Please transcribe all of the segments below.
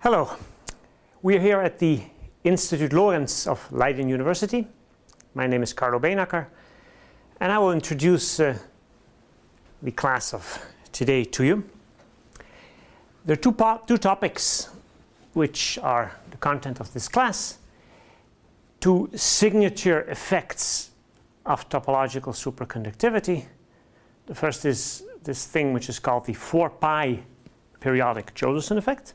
Hello. We are here at the Institute Lorentz of Leiden University. My name is Carlo Beenakker and I will introduce uh, the class of today to you. There are two, two topics which are the content of this class. Two signature effects of topological superconductivity. The first is this thing which is called the 4 pi periodic Josephson effect.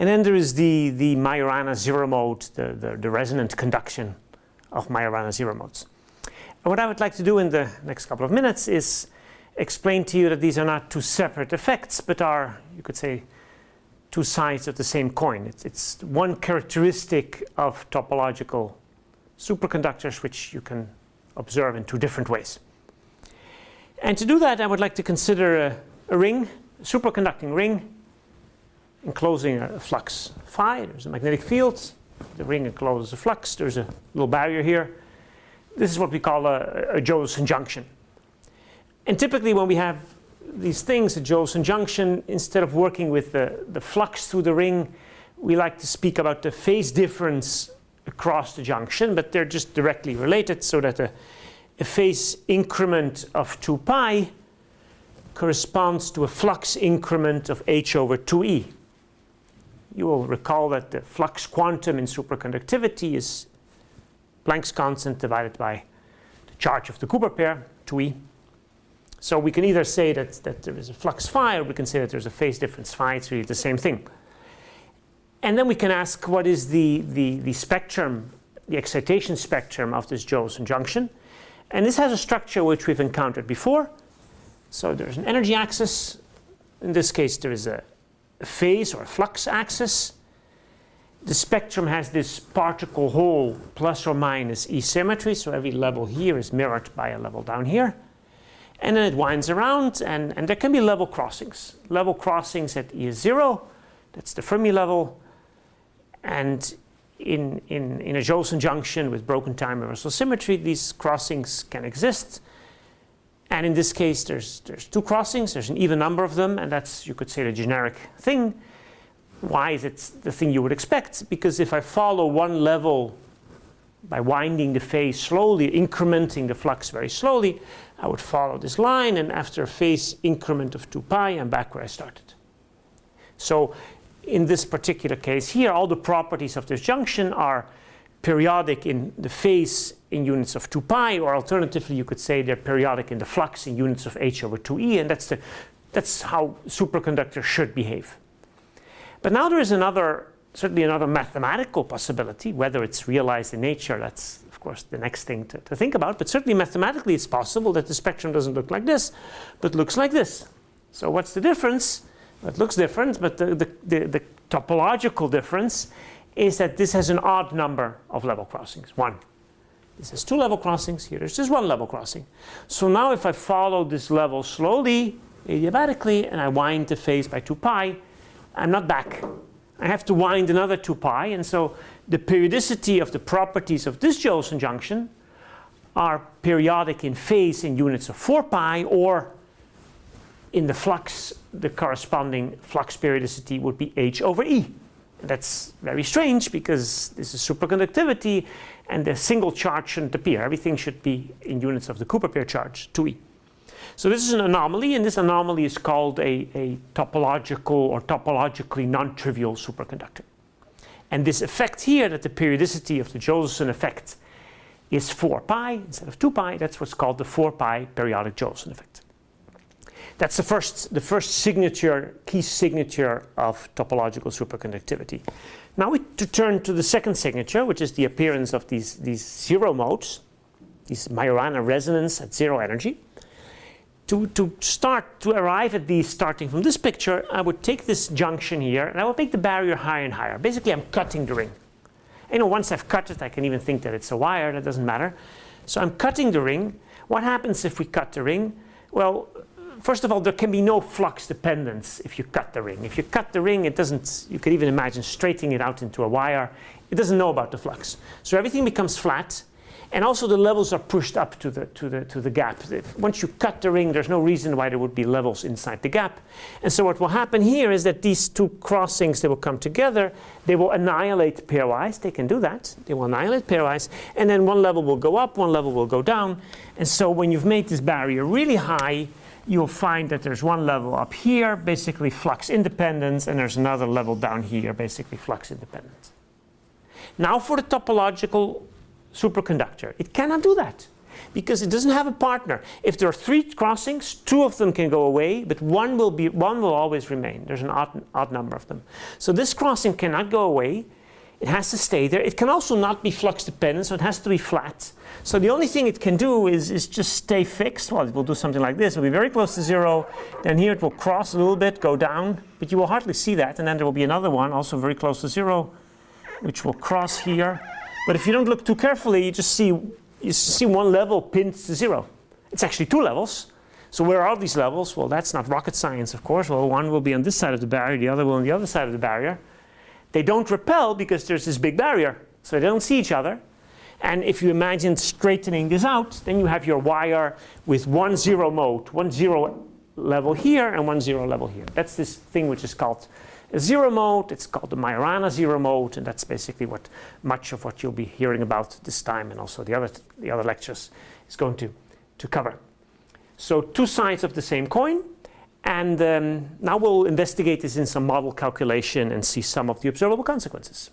And then there is the, the Majorana zero mode, the, the, the resonant conduction of Majorana zero modes. And what I would like to do in the next couple of minutes is explain to you that these are not two separate effects, but are, you could say, two sides of the same coin. It's, it's one characteristic of topological superconductors which you can observe in two different ways. And to do that, I would like to consider a, a ring, a superconducting ring, enclosing a, flux phi. There's a magnetic field. The ring encloses a flux. There's a little barrier here. This is what we call a, a Josephson junction. And typically when we have these things, a Josephson junction, instead of working with the, the flux through the ring, we like to speak about the phase difference across the junction, but they're just directly related so that a, a phase increment of 2 pi corresponds to a flux increment of h over 2e. You will recall that the flux quantum in superconductivity is Planck's constant divided by the charge of the Cooper pair, 2e. So we can either say that, that there is a flux phi or we can say that there's a phase difference phi. It's really the same thing. And then we can ask what is the, the, the spectrum, the excitation spectrum of this Josephson junction. And this has a structure which we've encountered before. So there's an energy axis. In this case, there is a phase or flux axis. The spectrum has this particle hole plus or minus E symmetry. So every level here is mirrored by a level down here and then it winds around and, and there can be level crossings. Level crossings at E is zero, that's the Fermi level, and in, in, in a Josephson junction with broken time reversal symmetry, these crossings can exist. And in this case, there's, there's two crossings, there's an even number of them, and that's, you could say, the generic thing. Why is it the thing you would expect? Because if I follow one level by winding the phase slowly, incrementing the flux very slowly, I would follow this line and after a phase increment of 2 pi I'm back where I started. So in this particular case here all the properties of this junction are periodic in the phase in units of 2 pi or alternatively you could say they're periodic in the flux in units of h over 2e and that's, the, that's how superconductors should behave. But now there is another certainly another mathematical possibility whether it's realized in nature that's of course, the next thing to, to think about. But certainly mathematically, it's possible that the spectrum doesn't look like this, but looks like this. So what's the difference? It looks different, but the, the, the, the topological difference is that this has an odd number of level crossings, one. This has two level crossings, here there's just one level crossing. So now if I follow this level slowly, adiabatically, and I wind the phase by 2 pi, I'm not back. I have to wind another 2 pi, and so the periodicity of the properties of this Josephson junction are periodic in phase in units of 4 pi or in the flux the corresponding flux periodicity would be h over e. That's very strange because this is superconductivity and the single charge shouldn't appear. Everything should be in units of the Cooper pair charge 2e. So this is an anomaly and this anomaly is called a, a topological or topologically non-trivial superconductor. And this effect here, that the periodicity of the Josephson effect is 4 pi instead of 2 pi, that's what's called the 4 pi periodic Josephson effect. That's the first, the first signature, key signature of topological superconductivity. Now we to turn to the second signature, which is the appearance of these, these zero modes, these Majorana resonance at zero energy to, to start, to arrive at these starting from this picture, I would take this junction here and I would make the barrier higher and higher. Basically, I'm cutting the ring. You know, once I've cut it, I can even think that it's a wire, that doesn't matter. So I'm cutting the ring. What happens if we cut the ring? Well, first of all, there can be no flux dependence if you cut the ring. If you cut the ring, it doesn't, you could even imagine straightening it out into a wire. It doesn't know about the flux. So everything becomes flat And also the levels are pushed up to the, to the, to the gap. Once you cut the ring, there's no reason why there would be levels inside the gap. And so what will happen here is that these two crossings, they will come together. They will annihilate pairwise. They can do that. They will annihilate pairwise. And then one level will go up, one level will go down. And so when you've made this barrier really high, you'll find that there's one level up here, basically flux independence, and there's another level down here, basically flux independence. Now for the topological superconductor. It cannot do that because it doesn't have a partner. If there are three crossings, two of them can go away, but one will, be, one will always remain. There's an odd, odd number of them. So this crossing cannot go away. It has to stay there. It can also not be flux dependent, so it has to be flat. So the only thing it can do is, is just stay fixed. Well, it will do something like this. It will be very close to zero. Then here it will cross a little bit, go down, but you will hardly see that. And then there will be another one, also very close to zero, which will cross here but if you don't look too carefully, you just see, you see one level pinned to zero. It's actually two levels. So where are these levels? Well, that's not rocket science, of course. Well, one will be on this side of the barrier, the other will be on the other side of the barrier. They don't repel because there's this big barrier. So they don't see each other. And if you imagine straightening this out, then you have your wire with one zero mode, one zero level here and one zero level here. That's this thing which is called a zero mode. It's called the Majorana zero mode, and that's basically what much of what you'll be hearing about this time and also the other, the other lectures is going to, to cover. So two sides of the same coin. And um, now we'll investigate this in some model calculation and see some of the observable consequences.